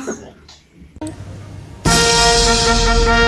しい。